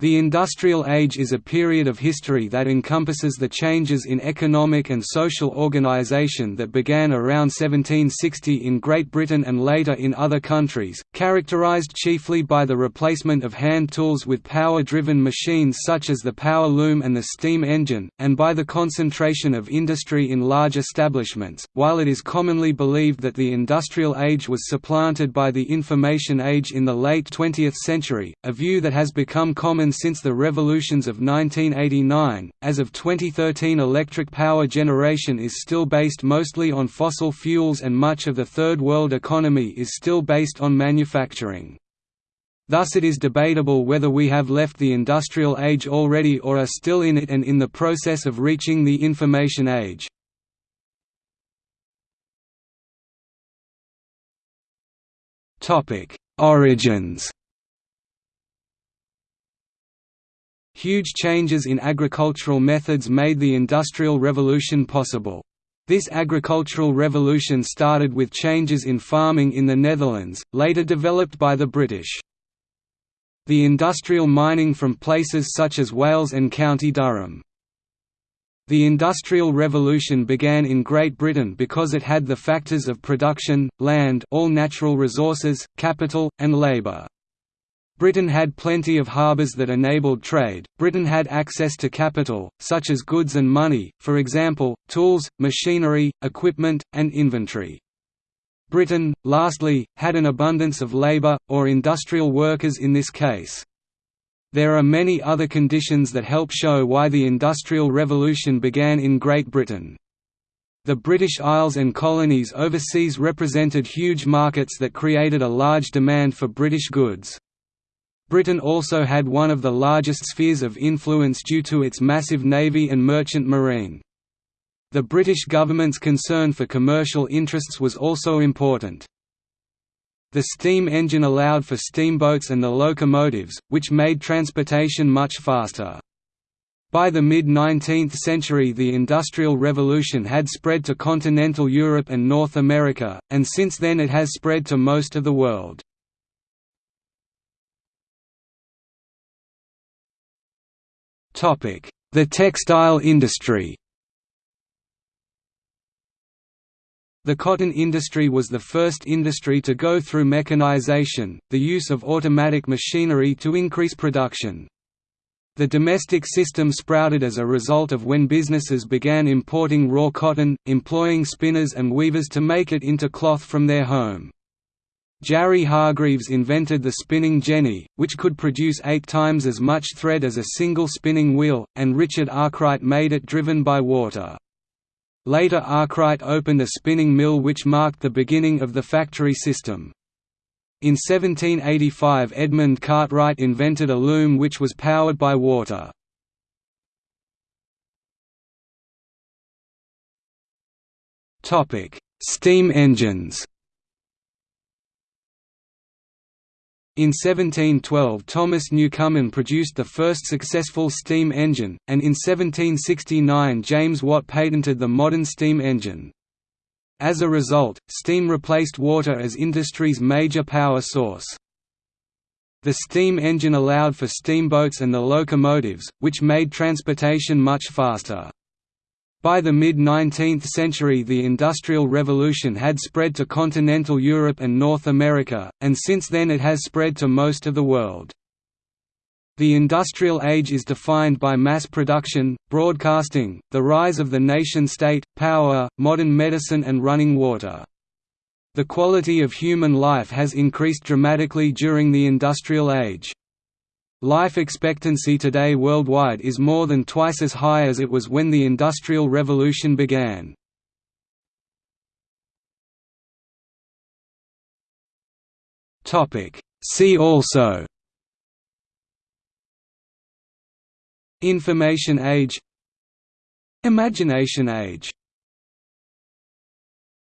The Industrial Age is a period of history that encompasses the changes in economic and social organisation that began around 1760 in Great Britain and later in other countries, characterised chiefly by the replacement of hand tools with power-driven machines such as the power loom and the steam engine, and by the concentration of industry in large establishments. While it is commonly believed that the Industrial Age was supplanted by the Information Age in the late 20th century, a view that has become common since the revolutions of 1989. As of 2013, electric power generation is still based mostly on fossil fuels and much of the Third World economy is still based on manufacturing. Thus it is debatable whether we have left the industrial age already or are still in it and in the process of reaching the information age. Origins Huge changes in agricultural methods made the Industrial Revolution possible. This agricultural revolution started with changes in farming in the Netherlands, later developed by the British. The industrial mining from places such as Wales and County Durham. The Industrial Revolution began in Great Britain because it had the factors of production, land all natural resources, capital, and labour. Britain had plenty of harbours that enabled trade, Britain had access to capital, such as goods and money, for example, tools, machinery, equipment, and inventory. Britain, lastly, had an abundance of labour, or industrial workers in this case. There are many other conditions that help show why the Industrial Revolution began in Great Britain. The British Isles and colonies overseas represented huge markets that created a large demand for British goods. Britain also had one of the largest spheres of influence due to its massive navy and merchant marine. The British government's concern for commercial interests was also important. The steam engine allowed for steamboats and the locomotives, which made transportation much faster. By the mid-19th century the Industrial Revolution had spread to continental Europe and North America, and since then it has spread to most of the world. The textile industry The cotton industry was the first industry to go through mechanization, the use of automatic machinery to increase production. The domestic system sprouted as a result of when businesses began importing raw cotton, employing spinners and weavers to make it into cloth from their home. James Hargreaves invented the spinning jenny, which could produce eight times as much thread as a single spinning wheel, and Richard Arkwright made it driven by water. Later Arkwright opened a spinning mill which marked the beginning of the factory system. In 1785 Edmund Cartwright invented a loom which was powered by water. Steam engines In 1712 Thomas Newcomen produced the first successful steam engine, and in 1769 James Watt patented the modern steam engine. As a result, steam replaced water as industry's major power source. The steam engine allowed for steamboats and the locomotives, which made transportation much faster. By the mid-19th century the Industrial Revolution had spread to continental Europe and North America, and since then it has spread to most of the world. The Industrial Age is defined by mass production, broadcasting, the rise of the nation-state, power, modern medicine and running water. The quality of human life has increased dramatically during the Industrial Age. Life expectancy today worldwide is more than twice as high as it was when the Industrial Revolution began. See also Information Age Imagination Age